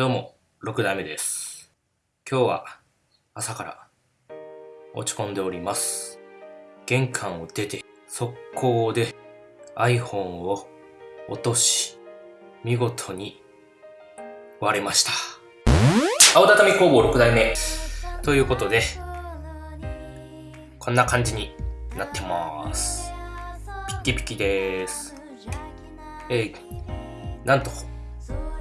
どうも、6代目です。今日は朝から落ち込んでおります。玄関を出て、速攻で iPhone を落とし、見事に割れました。青畳工房6代目。ということで、こんな感じになってます。ピッキピキです。えー、なんと、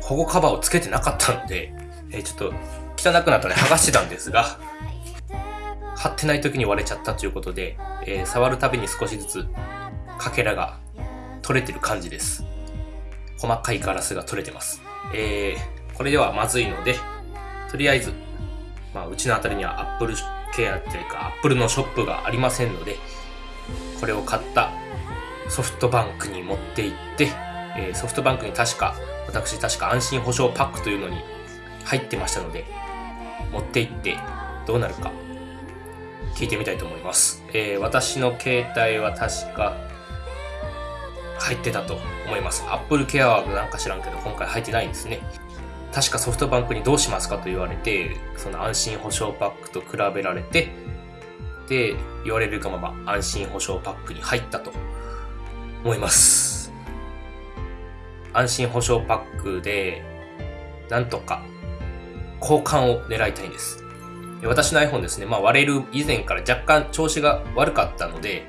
保護カバーをつけてなかったので、えーちょっと汚くなったので剥がしてたんですが、貼ってない時に割れちゃったということで、えー触るたびに少しずつかけらが取れてる感じです。細かいガラスが取れてます。えー、これではまずいので、とりあえず、まあ、うちのあたりにはアップルケアっていうか、アップルのショップがありませんので、これを買ったソフトバンクに持って行って、えーソフトバンクに確か、私確か安心保証パックというのに入ってましたので、持って行ってどうなるか聞いてみたいと思います。えー私の携帯は確か入ってたと思います。Apple Care はなんか知らんけど今回入ってないんですね。確かソフトバンクにどうしますかと言われて、その安心保証パックと比べられて、で、言われるがまま安心保証パックに入ったと思います。安心保証パックで、なんとか交換を狙いたいんです。私の iPhone ですね、まあ割れる以前から若干調子が悪かったので、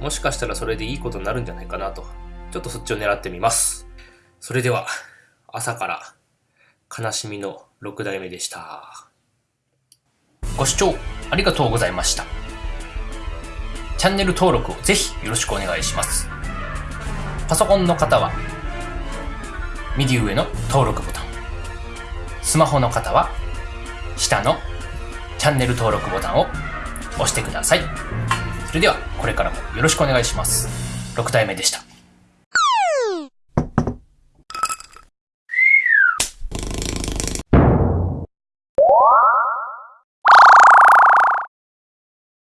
もしかしたらそれでいいことになるんじゃないかなと、ちょっとそっちを狙ってみます。それでは、朝から悲しみの6代目でした。ご視聴ありがとうございました。チャンネル登録をぜひよろしくお願いします。パソコンの方は、右上の登録ボタン。スマホの方は、下のチャンネル登録ボタンを押してください。それでは、これからもよろしくお願いします。6体目でした。